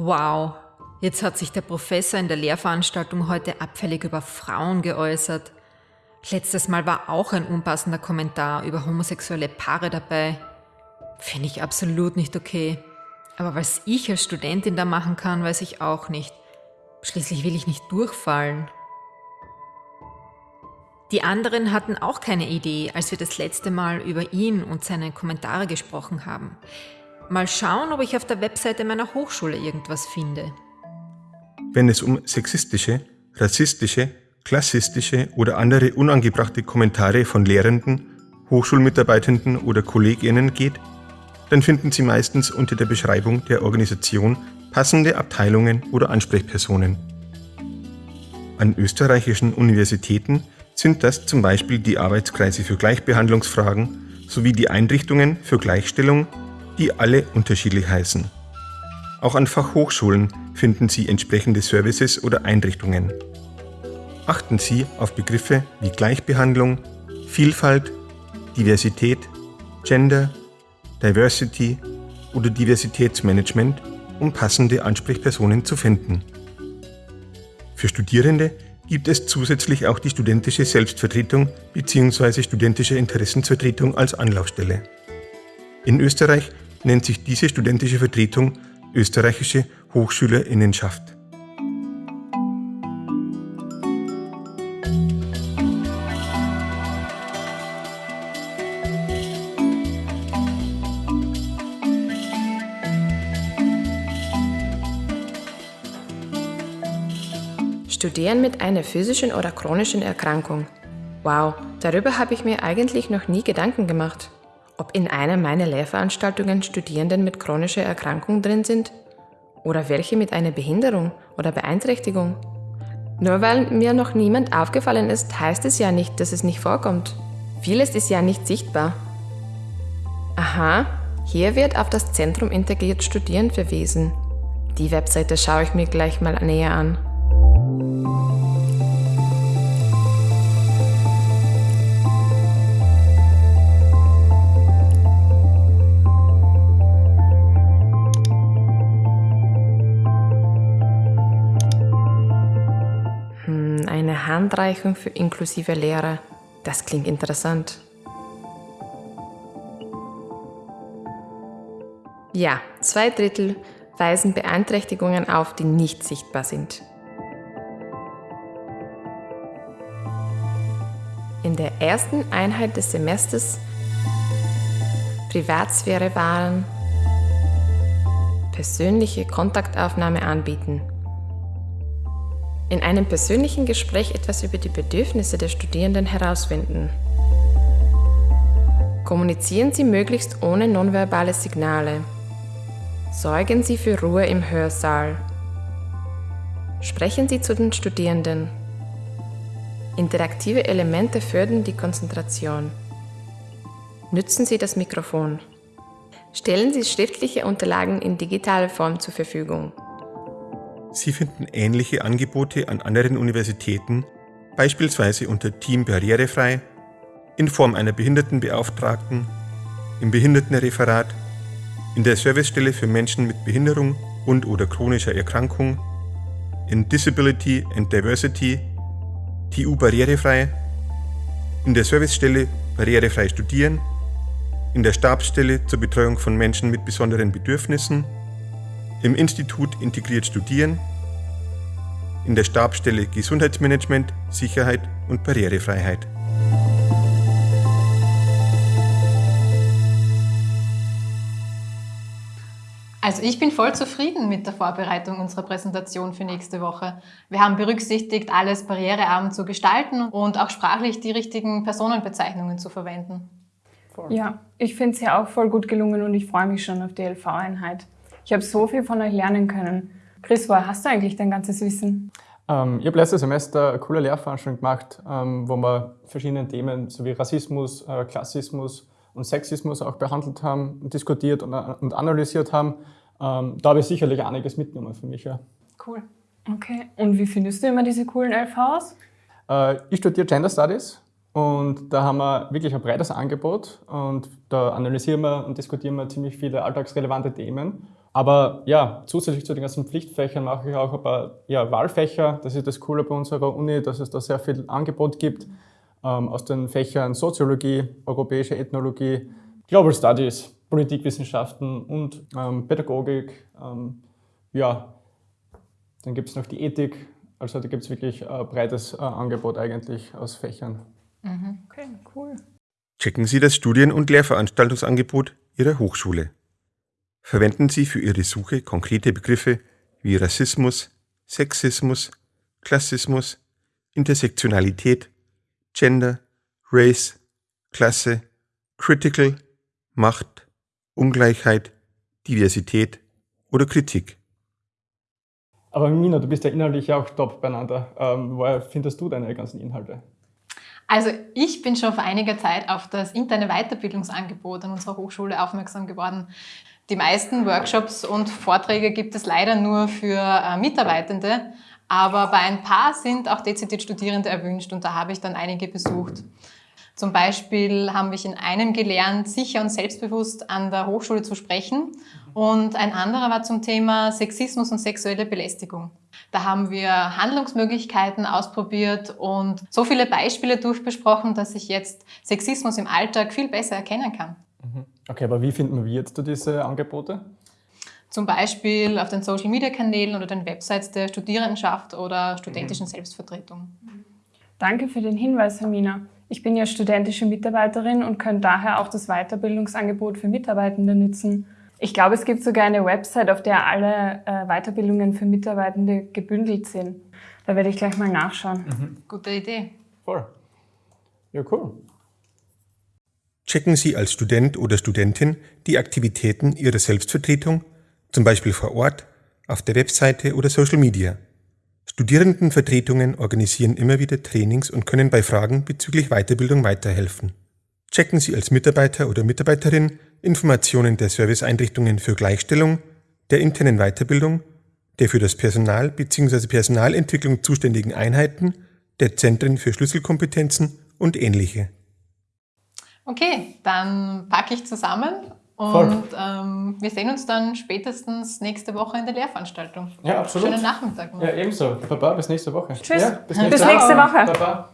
Wow, jetzt hat sich der Professor in der Lehrveranstaltung heute abfällig über Frauen geäußert. Letztes Mal war auch ein unpassender Kommentar über homosexuelle Paare dabei. Finde ich absolut nicht okay. Aber was ich als Studentin da machen kann, weiß ich auch nicht. Schließlich will ich nicht durchfallen. Die anderen hatten auch keine Idee, als wir das letzte Mal über ihn und seine Kommentare gesprochen haben. Mal schauen, ob ich auf der Webseite meiner Hochschule irgendwas finde. Wenn es um sexistische, rassistische, klassistische oder andere unangebrachte Kommentare von Lehrenden, Hochschulmitarbeitenden oder Kolleginnen geht, dann finden Sie meistens unter der Beschreibung der Organisation passende Abteilungen oder Ansprechpersonen. An österreichischen Universitäten sind das zum Beispiel die Arbeitskreise für Gleichbehandlungsfragen sowie die Einrichtungen für Gleichstellung, die alle unterschiedlich heißen. Auch an Fachhochschulen finden Sie entsprechende Services oder Einrichtungen. Achten Sie auf Begriffe wie Gleichbehandlung, Vielfalt, Diversität, Gender, Diversity oder Diversitätsmanagement, um passende Ansprechpersonen zu finden. Für Studierende gibt es zusätzlich auch die studentische Selbstvertretung bzw. studentische Interessensvertretung als Anlaufstelle. In Österreich nennt sich diese studentische Vertretung Österreichische Hochschülerinnenschaft. Studieren mit einer physischen oder chronischen Erkrankung. Wow, darüber habe ich mir eigentlich noch nie Gedanken gemacht. Ob in einer meiner Lehrveranstaltungen Studierenden mit chronischer Erkrankung drin sind? Oder welche mit einer Behinderung oder Beeinträchtigung? Nur weil mir noch niemand aufgefallen ist, heißt es ja nicht, dass es nicht vorkommt. Vieles ist ja nicht sichtbar. Aha, hier wird auf das Zentrum Integriert Studieren verwiesen. Die Webseite schaue ich mir gleich mal näher an. Handreichung für inklusive Lehre. Das klingt interessant. Ja, zwei Drittel weisen Beeinträchtigungen auf, die nicht sichtbar sind. In der ersten Einheit des Semesters Privatsphäre wahren, persönliche Kontaktaufnahme anbieten in einem persönlichen Gespräch etwas über die Bedürfnisse der Studierenden herausfinden. Kommunizieren Sie möglichst ohne nonverbale Signale. Sorgen Sie für Ruhe im Hörsaal. Sprechen Sie zu den Studierenden. Interaktive Elemente fördern die Konzentration. Nützen Sie das Mikrofon. Stellen Sie schriftliche Unterlagen in digitaler Form zur Verfügung. Sie finden ähnliche Angebote an anderen Universitäten, beispielsweise unter Team Barrierefrei, in Form einer Behindertenbeauftragten, im Behindertenreferat, in der Servicestelle für Menschen mit Behinderung und oder chronischer Erkrankung, in Disability and Diversity, TU Barrierefrei, in der Servicestelle Barrierefrei Studieren, in der Stabsstelle zur Betreuung von Menschen mit besonderen Bedürfnissen im Institut Integriert Studieren, in der Stabsstelle Gesundheitsmanagement, Sicherheit und Barrierefreiheit. Also ich bin voll zufrieden mit der Vorbereitung unserer Präsentation für nächste Woche. Wir haben berücksichtigt, alles barrierearm zu gestalten und auch sprachlich die richtigen Personenbezeichnungen zu verwenden. Ja, ich finde es ja auch voll gut gelungen und ich freue mich schon auf die LV-Einheit. Ich habe so viel von euch lernen können. Chris, woher hast du eigentlich dein ganzes Wissen? Ähm, ich habe letztes Semester eine coole Lehrveranstaltung gemacht, ähm, wo wir verschiedene Themen sowie Rassismus, äh, Klassismus und Sexismus auch behandelt haben, diskutiert und, äh, und analysiert haben. Ähm, da habe ich sicherlich einiges mitgenommen für mich. Ja. Cool. Okay. Und wie findest du immer diese coolen LVs? Äh, ich studiere Gender Studies und da haben wir wirklich ein breites Angebot und da analysieren wir und diskutieren wir ziemlich viele alltagsrelevante Themen Aber ja, zusätzlich zu den ganzen Pflichtfächern mache ich auch ein paar ja, Wahlfächer. Das ist das Coole bei unserer Uni, dass es da sehr viel Angebot gibt ähm, aus den Fächern Soziologie, europäische Ethnologie, Global Studies, Politikwissenschaften und ähm, Pädagogik. Ähm, ja, dann gibt es noch die Ethik. Also da gibt es wirklich ein breites äh, Angebot eigentlich aus Fächern. Mhm. Okay, cool. Checken Sie das Studien- und Lehrveranstaltungsangebot Ihrer Hochschule. Verwenden Sie für Ihre Suche konkrete Begriffe wie Rassismus, Sexismus, Klassismus, Intersektionalität, Gender, Race, Klasse, Critical, Macht, Ungleichheit, Diversität oder Kritik. Aber Mina, du bist ja inhaltlich auch top beieinander. Ähm, woher findest du deine ganzen Inhalte? Also ich bin schon vor einiger Zeit auf das interne Weiterbildungsangebot an unserer Hochschule aufmerksam geworden. Die meisten Workshops und Vorträge gibt es leider nur für äh, Mitarbeitende, aber bei ein paar sind auch dezidiert Studierende erwünscht und da habe ich dann einige besucht. Zum Beispiel haben wir in einem gelernt, sicher und selbstbewusst an der Hochschule zu sprechen. Und ein anderer war zum Thema Sexismus und sexuelle Belästigung. Da haben wir Handlungsmöglichkeiten ausprobiert und so viele Beispiele durchbesprochen, dass ich jetzt Sexismus im Alltag viel besser erkennen kann. Okay, aber wie finden wir jetzt diese Angebote? Zum Beispiel auf den Social-Media-Kanälen oder den Websites der Studierendenschaft oder studentischen mhm. Selbstvertretung. Danke für den Hinweis, Hermina. Ich bin ja studentische Mitarbeiterin und kann daher auch das Weiterbildungsangebot für Mitarbeitende nutzen. Ich glaube, es gibt sogar eine Website, auf der alle äh, Weiterbildungen für Mitarbeitende gebündelt sind. Da werde ich gleich mal nachschauen. Mhm. Gute Idee. Voll. Ja, cool. Checken Sie als Student oder Studentin die Aktivitäten Ihrer Selbstvertretung, zum Beispiel vor Ort, auf der Webseite oder Social Media. Studierendenvertretungen organisieren immer wieder Trainings und können bei Fragen bezüglich Weiterbildung weiterhelfen. Checken Sie als Mitarbeiter oder Mitarbeiterin Informationen der Serviceeinrichtungen für Gleichstellung, der internen Weiterbildung, der für das Personal bzw. Personalentwicklung zuständigen Einheiten, der Zentren für Schlüsselkompetenzen und ähnliche. Okay, dann packe ich zusammen und ähm, wir sehen uns dann spätestens nächste Woche in der Lehrveranstaltung. Ja, absolut. Schönen Nachmittag. Noch. Ja, ebenso. Baba, bis nächste Woche. Tschüss. Ja, bis nächste, bis nächste Woche. Baba.